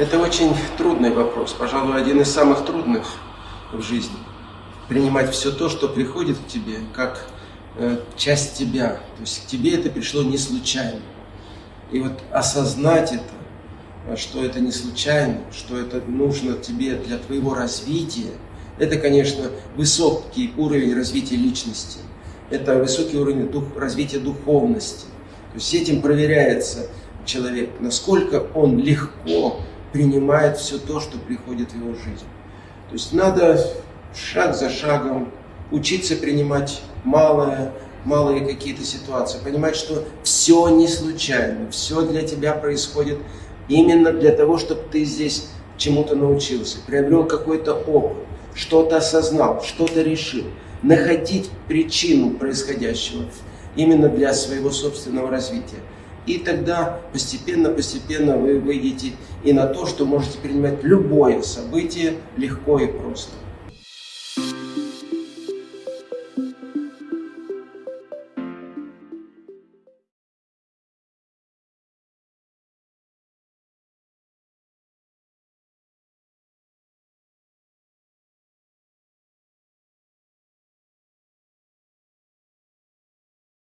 Это очень трудный вопрос, пожалуй, один из самых трудных в жизни. Принимать все то, что приходит к тебе, как э, часть тебя. То есть к тебе это пришло не случайно. И вот осознать это, что это не случайно, что это нужно тебе для твоего развития, это, конечно, высокий уровень развития личности. Это высокий уровень дух, развития духовности. То есть этим проверяется человек, насколько он легко принимает все то, что приходит в его жизнь. То есть надо шаг за шагом учиться принимать малое, малые какие-то ситуации, понимать, что все не случайно, все для тебя происходит именно для того, чтобы ты здесь чему-то научился, приобрел какой-то опыт, что-то осознал, что-то решил. Находить причину происходящего именно для своего собственного развития. И тогда постепенно-постепенно вы выйдете и на то, что можете принимать любое событие легко и просто.